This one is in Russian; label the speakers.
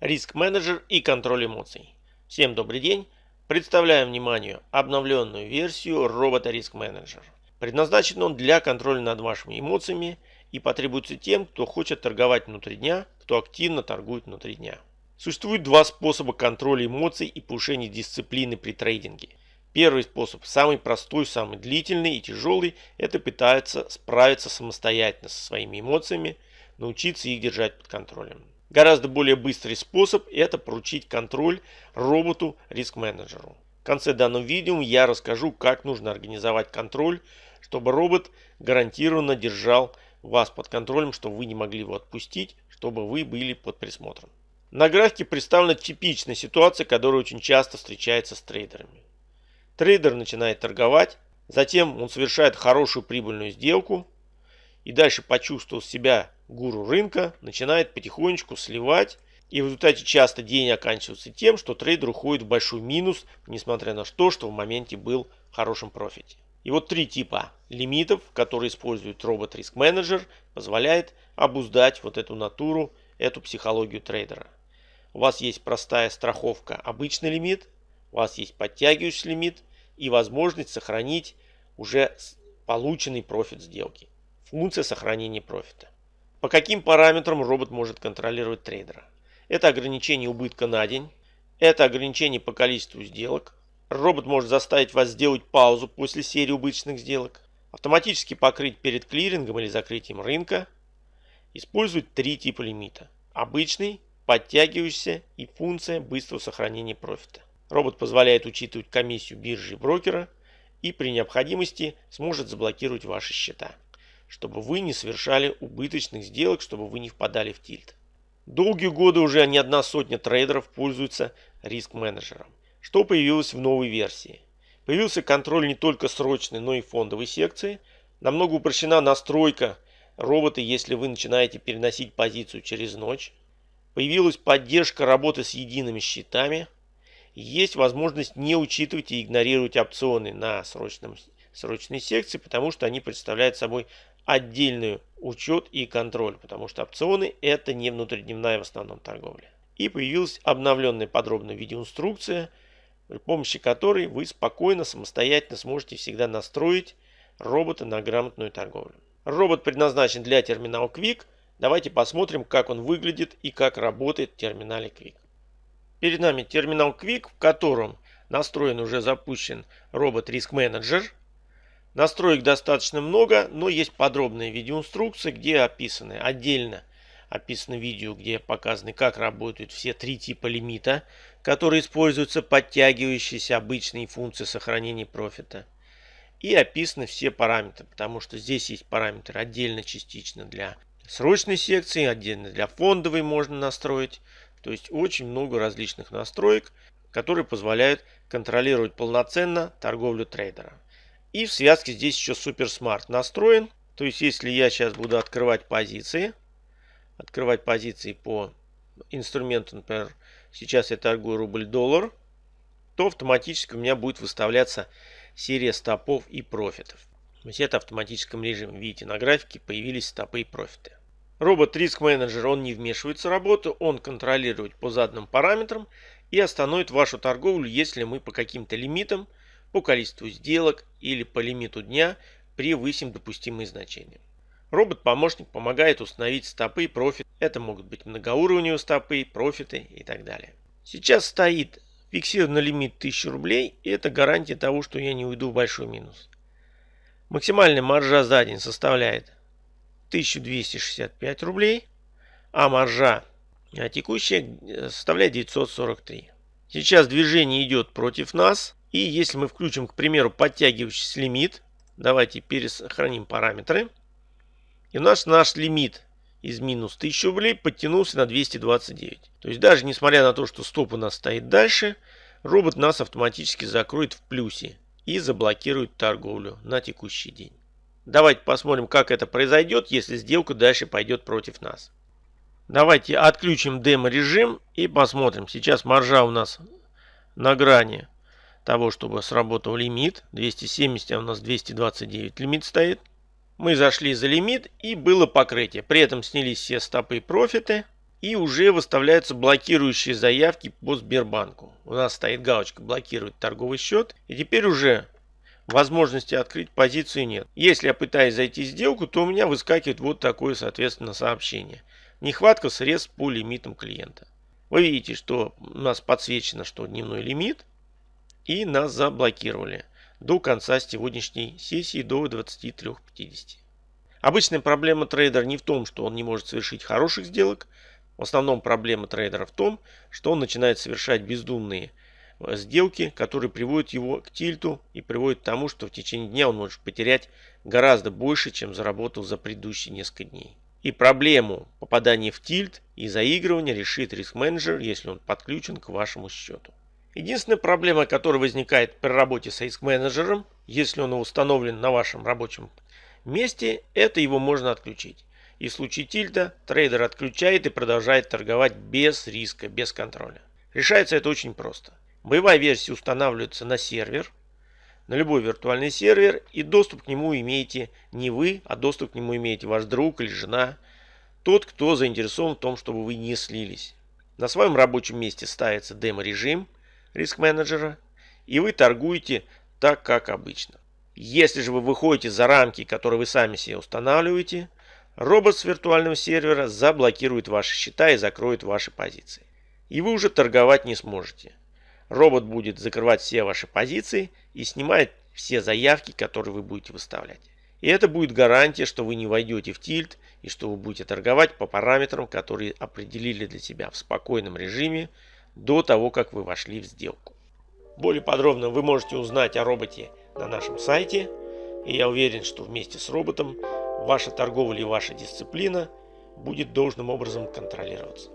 Speaker 1: Риск-менеджер и контроль эмоций. Всем добрый день. Представляем вниманию обновленную версию робота Риск Менеджер. Предназначен он для контроля над вашими эмоциями и потребуется тем, кто хочет торговать внутри дня, кто активно торгует внутри дня. Существует два способа контроля эмоций и повышения дисциплины при трейдинге. Первый способ, самый простой, самый длительный и тяжелый, это пытается справиться самостоятельно со своими эмоциями, научиться их держать под контролем. Гораздо более быстрый способ – это поручить контроль роботу риск-менеджеру. В конце данного видео я расскажу, как нужно организовать контроль, чтобы робот гарантированно держал вас под контролем, чтобы вы не могли его отпустить, чтобы вы были под присмотром. На графике представлена типичная ситуация, которая очень часто встречается с трейдерами. Трейдер начинает торговать, затем он совершает хорошую прибыльную сделку и дальше почувствовал себя гуру рынка начинает потихонечку сливать. И в результате часто день оканчивается тем, что трейдер уходит в большой минус, несмотря на то, что в моменте был в хорошем профите. И вот три типа лимитов, которые использует робот Риск Менеджер, позволяет обуздать вот эту натуру, эту психологию трейдера. У вас есть простая страховка, обычный лимит, у вас есть подтягивающий лимит и возможность сохранить уже полученный профит сделки. Функция сохранения профита. По каким параметрам робот может контролировать трейдера? Это ограничение убытка на день, это ограничение по количеству сделок. Робот может заставить вас сделать паузу после серии убыточных сделок, автоматически покрыть перед клирингом или закрытием рынка. Использует три типа лимита. Обычный, подтягивающийся и функция быстрого сохранения профита. Робот позволяет учитывать комиссию биржи и брокера и при необходимости сможет заблокировать ваши счета чтобы вы не совершали убыточных сделок, чтобы вы не впадали в тильт. Долгие годы уже не одна сотня трейдеров пользуются риск-менеджером. Что появилось в новой версии? Появился контроль не только срочной, но и фондовой секции. Намного упрощена настройка робота, если вы начинаете переносить позицию через ночь. Появилась поддержка работы с едиными счетами. Есть возможность не учитывать и игнорировать опционы на срочном, срочной секции, потому что они представляют собой отдельный учет и контроль, потому что опционы это не внутридневная в основном торговля. И появилась обновленная подробная видеоинструкция, при помощи которой вы спокойно, самостоятельно сможете всегда настроить робота на грамотную торговлю. Робот предназначен для терминала Quick. Давайте посмотрим, как он выглядит и как работает в терминале Quick. Перед нами терминал Quick, в котором настроен уже запущен робот Risk Manager – Настроек достаточно много, но есть подробные видеоинструкции, где описаны отдельно описано видео, где показаны, как работают все три типа лимита, которые используются подтягивающиеся обычные функции сохранения профита. И описаны все параметры, потому что здесь есть параметры отдельно частично для срочной секции, отдельно для фондовой можно настроить. То есть очень много различных настроек, которые позволяют контролировать полноценно торговлю трейдера. И в связке здесь еще Smart настроен. То есть, если я сейчас буду открывать позиции, открывать позиции по инструменту, например, сейчас я торгую рубль-доллар, то автоматически у меня будет выставляться серия стопов и профитов. То есть это в автоматическом режиме. Видите, на графике появились стопы и профиты. Робот Риск Менеджер, он не вмешивается в работу, он контролирует по заданным параметрам и остановит вашу торговлю, если мы по каким-то лимитам по количеству сделок или по лимиту дня превысим допустимые значения. Робот-помощник помогает установить стопы и профит. Это могут быть многоуровневые стопы, профиты и так далее. Сейчас стоит фиксированный лимит 1000 рублей, и это гарантия того, что я не уйду в большой минус. Максимальная маржа за день составляет 1265 рублей, а маржа текущая составляет 943. Сейчас движение идет против нас. И если мы включим, к примеру, подтягивающийся лимит, давайте пересохраним параметры. И у нас наш лимит из минус 1000 рублей подтянулся на 229. То есть даже несмотря на то, что стоп у нас стоит дальше, робот нас автоматически закроет в плюсе и заблокирует торговлю на текущий день. Давайте посмотрим, как это произойдет, если сделка дальше пойдет против нас. Давайте отключим демо-режим и посмотрим. Сейчас маржа у нас на грани того, чтобы сработал лимит. 270, а у нас 229 лимит стоит. Мы зашли за лимит и было покрытие. При этом снялись все стопы и профиты. и уже выставляются блокирующие заявки по Сбербанку. У нас стоит галочка «Блокировать торговый счет». И теперь уже возможности открыть позицию нет. Если я пытаюсь зайти в сделку, то у меня выскакивает вот такое, соответственно, сообщение. Нехватка средств по лимитам клиента. Вы видите, что у нас подсвечено, что дневной лимит. И нас заблокировали до конца сегодняшней сессии до 23.50. Обычная проблема трейдера не в том, что он не может совершить хороших сделок, в основном проблема трейдера в том, что он начинает совершать бездумные э, сделки, которые приводят его к тильту и приводят к тому, что в течение дня он может потерять гораздо больше, чем заработал за предыдущие несколько дней. И проблему попадания в тильт и заигрывания решит риск-менеджер, если он подключен к вашему счету. Единственная проблема, которая возникает при работе с риск-менеджером, если он установлен на вашем рабочем месте, это его можно отключить. И в случае тильта трейдер отключает и продолжает торговать без риска, без контроля. Решается это очень просто. Боевая версия устанавливается на сервер, на любой виртуальный сервер, и доступ к нему имеете не вы, а доступ к нему имеете ваш друг или жена, тот, кто заинтересован в том, чтобы вы не слились. На своем рабочем месте ставится демо-режим риск-менеджера, и вы торгуете так, как обычно. Если же вы выходите за рамки, которые вы сами себе устанавливаете, Робот с виртуального сервера заблокирует ваши счета и закроет ваши позиции. И вы уже торговать не сможете. Робот будет закрывать все ваши позиции и снимает все заявки, которые вы будете выставлять. И это будет гарантия, что вы не войдете в тильт и что вы будете торговать по параметрам, которые определили для себя в спокойном режиме до того, как вы вошли в сделку. Более подробно вы можете узнать о роботе на нашем сайте. И я уверен, что вместе с роботом ваша торговля и ваша дисциплина будет должным образом контролироваться.